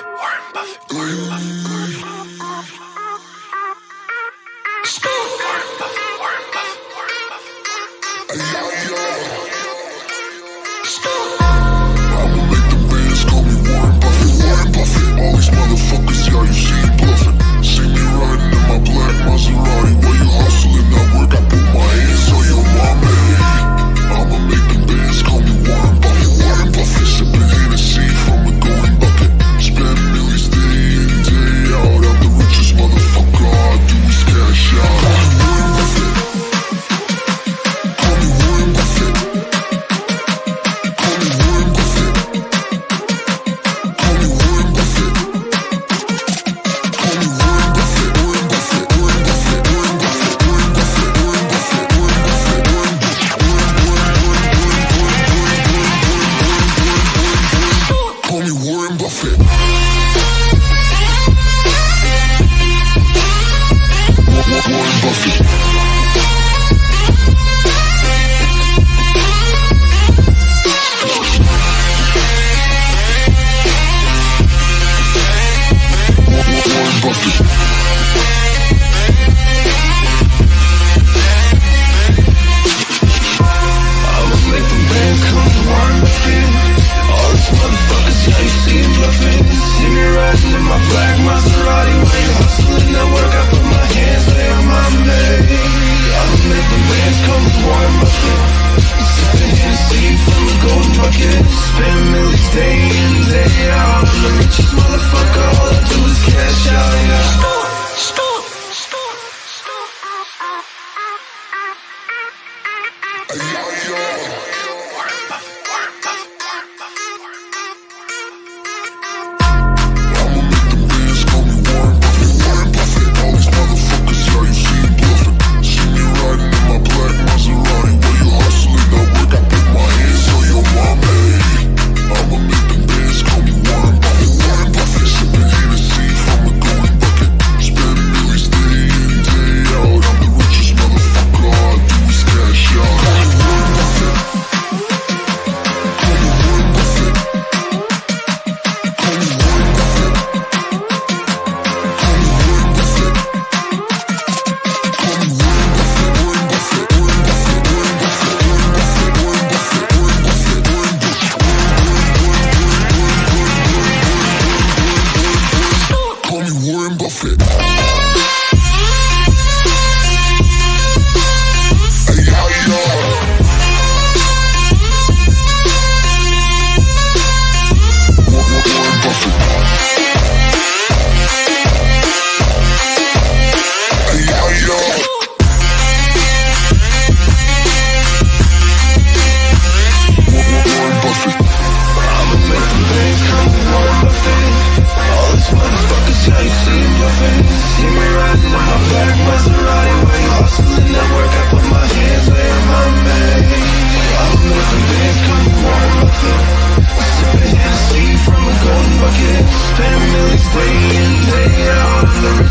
Warren Buffett, Warren Buffett, Warren Buffett, Warren Buffett. Warren Buffett, Warren Buffett, Warren Buffett. rich motherfucker, all I do is cash out, yeah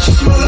She's rolling